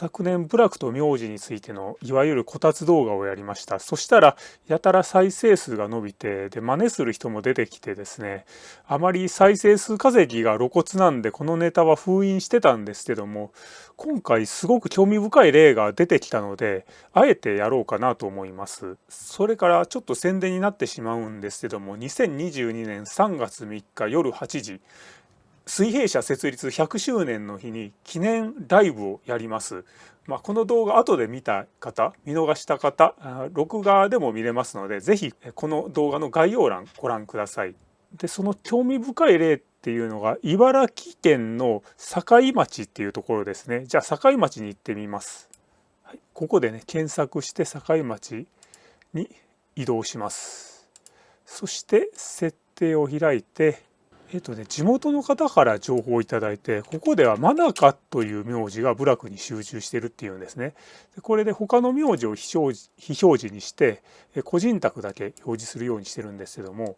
昨年部落と名字についてのいわゆるこたつ動画をやりました。そしたらやたら再生数が伸びてで真似する人も出てきてですね。あまり再生数稼ぎが露骨なんでこのネタは封印してたんですけども今回すごく興味深い例が出てきたのであえてやろうかなと思います。それからちょっと宣伝になってしまうんですけども2022年3月3日夜8時水平社設立100周年の日に記念ライブをやります。まあ、この動画後で見た方見逃した方録画でも見れますので是非この動画の概要欄ご覧ください。でその興味深い例っていうのが茨城県の境町っていうところですね。じゃあ境町に行ってみます。はい、ここでね検索して境町に移動します。そして設定を開いてえっとね、地元の方から情報をいただいてここでは真中という名字が部落に集中してるっていうんですね。でこれで他の名字を非表示非表示にして個人宅だけ表示するようにしてるんですけども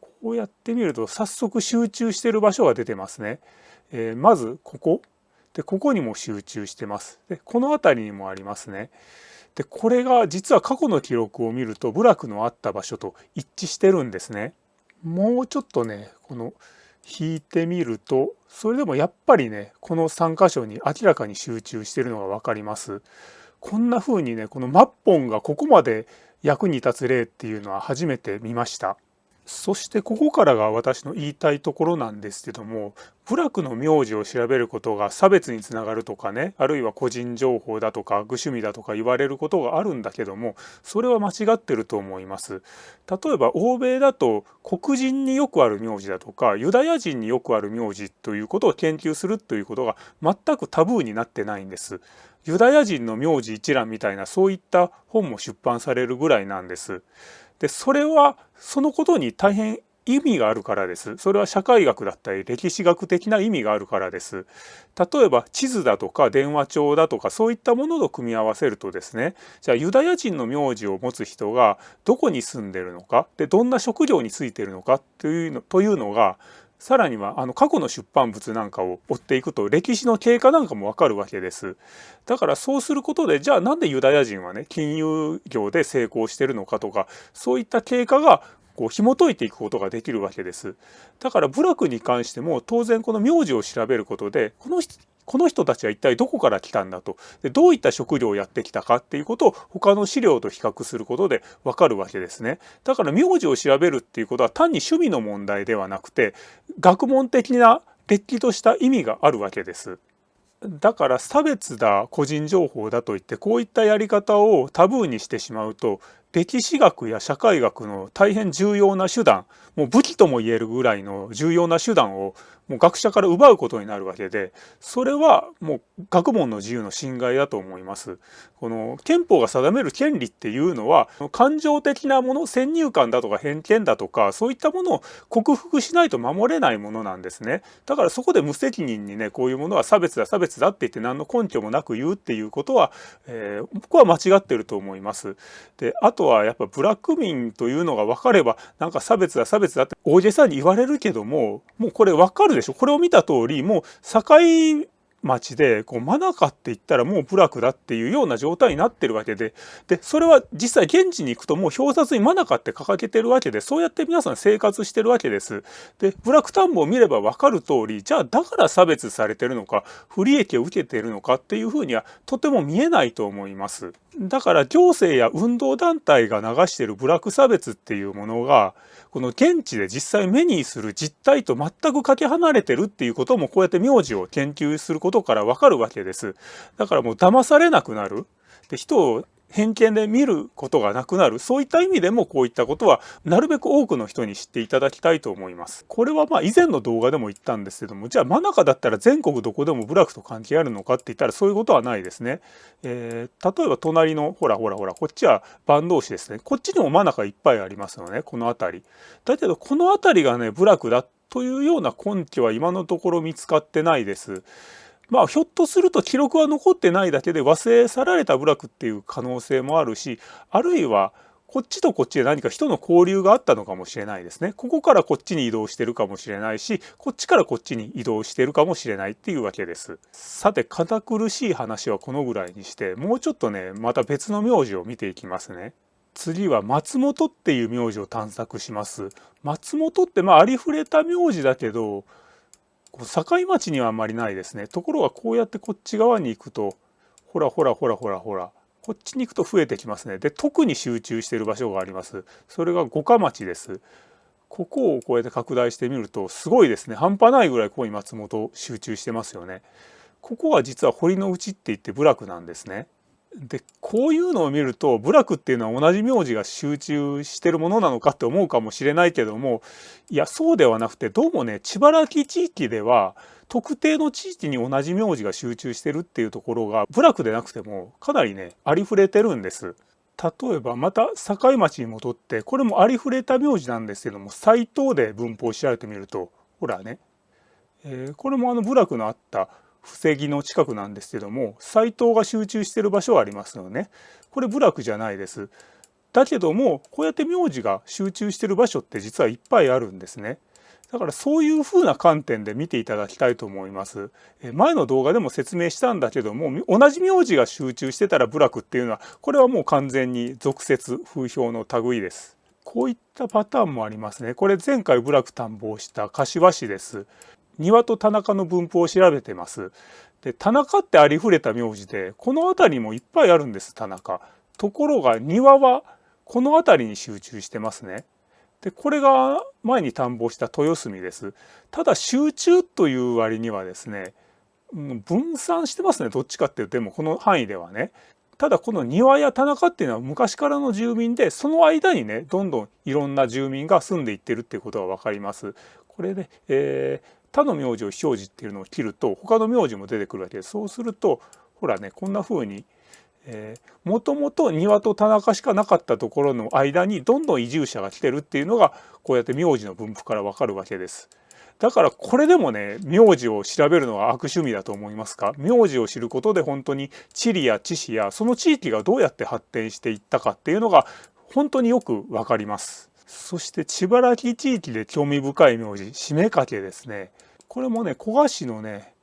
こうやってみると早速集中してる場所が出てますね。えー、まずここでここにも集中してます。でこの辺りにもありますね。でこれが実は過去の記録を見ると部落のあった場所と一致してるんですね。もうちょっとねこの引いてみるとそれでもやっぱりねこの3箇所に明らかに集中してるのが分かります。こんな風にねこのマッポンがここまで役に立つ例っていうのは初めて見ました。そしてここからが私の言いたいところなんですけども部落の名字を調べることが差別につながるとかねあるいは個人情報だとか具趣味だとか言われることがあるんだけどもそれは間違ってると思います。例えば欧米だと黒人によくある名字だとかユダヤ人によくある名字ということを研究するということが全くタブーになってないんです。ユダヤ人の名字一覧みたいなそういった本も出版されるぐらいなんです。でそれはそのことに大変意味があるからです。それは社会学だったり歴史学的な意味があるからです。例えば地図だとか電話帳だとかそういったものと組み合わせるとですねじゃあユダヤ人の名字を持つ人がどこに住んでるのかでどんな職業についてるのかというのというのがさらにはあの過去の出版物なんかを追っていくと歴史の経過なんかもわかるわけです。だからそうすることでじゃあなんでユダヤ人はね金融業で成功してるのかとかそういった経過がこう紐解いていくことができるわけです。だから部落に関しても当然この名字を調べることでこのこの人たちは一体どこから来たんだとでどういった食料をやってきたかっていうことを他の資料と比較することでわかるわけですね。だから名字を調べるっていうことは単に趣味の問題ではなくて学問的なれっきとした意味があるわけです。だから差別だ個人情報だといってこういったやり方をタブーにしてしまうと歴史学や社会学の大変重要な手段もう武器とも言えるぐらいの重要な手段をもう学者から奪うことになるわけでそれはもう学問の自由の侵害だと思います。この憲法が定める権利っていうのは感情的なもの先入観だとか偏見だとかそういったものを克服しないと守れないものなんですね。だからそこで無責任にねこういうものは差別だ差別だって言って何の根拠もなく言うっていうことは、えー、僕は間違ってると思います。であととはやっぱブラック民というのが分かればなんか差別だ差別だって大げさに言われるけどももうこれ分かるでしょ？これを見た通りもう境町でこうマナカって言ったらもう部落だっていうような状態になってるわけででそれは実際現地に行くともう表札にマナカって掲げてるわけでそうやって皆さん生活してるわけです。で部落田んぼを見れば分かる通りじゃあだから差別されてるのか不利益を受けているのかっていうふうにはとても見えないと思います。だから行政や運動団体が流している部落差別っていうものがこの現地で実際目にする実態と全くかけ離れてるっていうこともこうやって名字を研究することからわかるわけです。だからもう騙されなくなる。で人を偏見で見ることがなくなるそういった意味でもこういったことはなるべく多くの人に知っていただきたいと思います。これはまあ以前の動画でも言ったんですけどもじゃあ真中だったら全国どこでも部落と関係あるのかって言ったらそういうことはないですね。えー、例えば隣のほらほらほらこっちは坂東市ですねこっちにも真中いっぱいありますよねこの辺り。だけどこの辺りがね部落だというような根拠は今のところ見つかってないです。まあひょっとすると記録は残ってないだけで忘れ去られた部落っていう可能性もあるしあるいはこっちとこっちで何か人の交流があったのかもしれないですね。ここからこっちに移動してるかもしれないし、こっちからこっちに移動してるかもしれないっていうわけです。さて、堅苦しい話はこのぐらいにして、もうちょっとね、また別の名字を見ていきますね。次は松本っていう名字を探索します。松本ってまあありふれた名字だけど、こう境町にはあんまりないですね。ところがこうやってこっち側に行くと、ほらほらほらほらほら、こっちに行くと増えてきますね。で、特に集中している場所があります。それが五霞町です。ここをこうやって拡大してみると、すごいですね。半端ないぐらいここに松本集中してますよね。ここは実は堀の内って言って部落なんですね。でこういうのを見ると部落っていうのは同じ名字が集中してるものなのかって思うかもしれないけどもいやそうではなくてどうもね千原木地域では特定の地域に同じ名字が集中してるっていうところが部落でなくてもかなりねありふれてるんです。例えばまた境町に戻ってこれもありふれた名字なんですけども斎藤で文法を調べてみるとほらね、えー、これもあの部落のあった布石の近くなんですけども斎藤が集中してる場所はありますよね。これ部落じゃないです。だけどもこうやって名字が集中してる場所って実はいっぱいあるんですね。だからそういうふうな観点で見ていただきたいと思います。前の動画でも説明したんだけども同じ名字が集中してたら部落っていうのはこれはもう完全に俗説風評の類です。こういったパターンもありますね。これ前回部落探訪した柏市です。庭と田中の分布を調べてます。で田中ってありふれた名字でこの辺りもいっぱいあるんです田中。ところが庭はこの辺りに集中してますね。でこれが前に探訪した豊澄です。ただ集中という割にはですね分散してますねどっちかっていうとでもこの範囲ではね。ただこの庭や田中っていうのは昔からの住民でその間にねどんどんいろんな住民が住んでいってるっていうことが分かります。これで、えー、他の名字を非表示っていうのを切ると他の名字も出てくるわけですそうするとほらねこんな風にもともと庭と田中しかなかったところの間にどんどん移住者が来てるっていうのがこうやって名字の分布からわかるわけです。だからこれでもね名字を調べるのは悪趣味だと思いますか？名字を知ることで本当に地理や知識やその地域がどうやって発展していったかっていうのが本当によくわかります。そして千原木地域で興味深い名字締めかけですねこれもね古賀市のね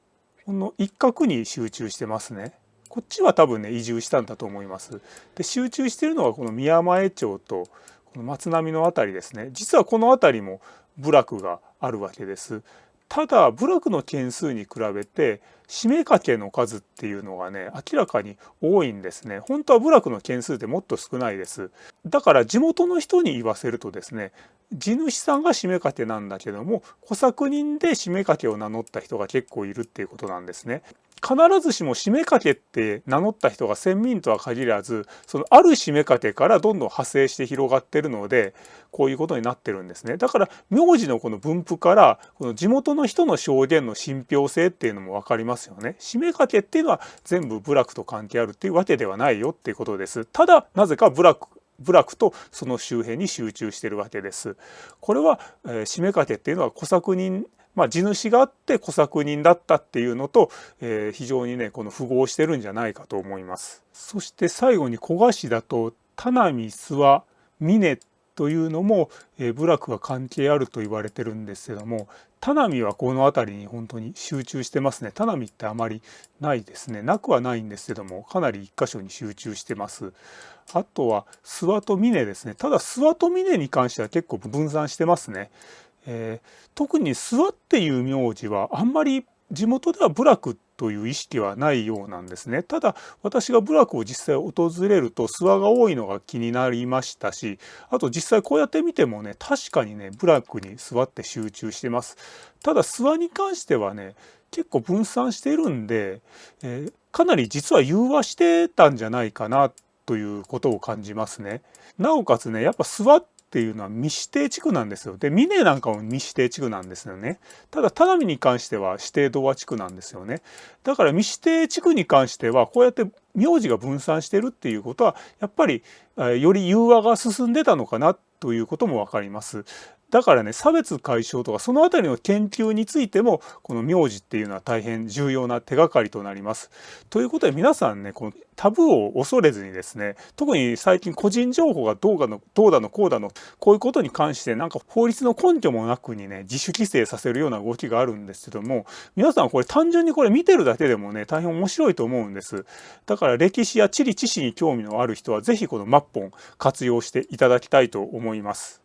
この一角に集中してますね。こっちは多分ね移住したんだと思います。で集中してるのはこの宮前町とこの松並の辺りですね。実はこの辺りも部落があるわけです。ただ部落の件数に比べて締め掛けの数っていうのがね明らかに多いんですね。本当は部落の件数ってもっと少ないです。だから地元の人に言わせるとですね地主さんが締め掛けなんだけども小作人で締め掛けを名乗った人が結構いるっていうことなんですね。必ずしも締め掛けって名乗った人が先民とは限らずそのある締め掛けからどんどん派生して広がってるのでこういうことになってるんですね。だから名字のこの分布からこの地元の人の証言の信憑性っていうのも分かりますよね締め掛けっていうのは全部部落と関係あるっていうわけではないよっていうことですただなぜか部落部落とその周辺に集中してるわけです。これは、えー、締め掛けっていうのは小作人まあ、地主があって小作人だったっていうのと、えー、非常にねこの符合してるんじゃないかと思います。そして最後に古賀市だと田波諏訪峰というのも、え、部落が関係あると言われてるんですけども田波はこの辺りに本当に集中してますね。田波ってあまりないですね。なくはないんですけどもかなり一箇所に集中してます。あとは諏訪と峰ですね。ただ諏訪と峰に関しては結構分散してますね。えー、特に諏訪っていう名字はあんまり地元では部落という意識はないようなんですね。ただ私が部落を実際訪れると諏訪が多いのが気になりましたしあと実際こうやって見てもね確かにね部落に諏訪って集中してます。ただ諏訪に関してはね結構分散してるんで、えー、かなり実は融和してたんじゃないかなということを感じますね。なおかつねやっぱ諏訪っっていうのは未指定地区なんですよ。で、ミネなんかも未指定地区なんですよね。ただ、田上に関しては指定童話地区なんですよね。だから未指定地区に関しては、こうやって名字が分散してるっていうことは、やっぱりより融和が進んでたのかなということもわかります。だからね差別解消とかその辺りの研究についてもこの名字っていうのは大変重要な手がかりとなります。ということで皆さんねこのタブーを恐れずにですね特に最近個人情報がどうだのどうだのこうだのこういうことに関してなんか法律の根拠もなくにね自主規制させるような動きがあるんですけども皆さんこれ単純にこれ見てるだけでもね大変面白いと思うんですだから歴史や地理知識に興味のある人は是非このマッポン活用していただきたいと思います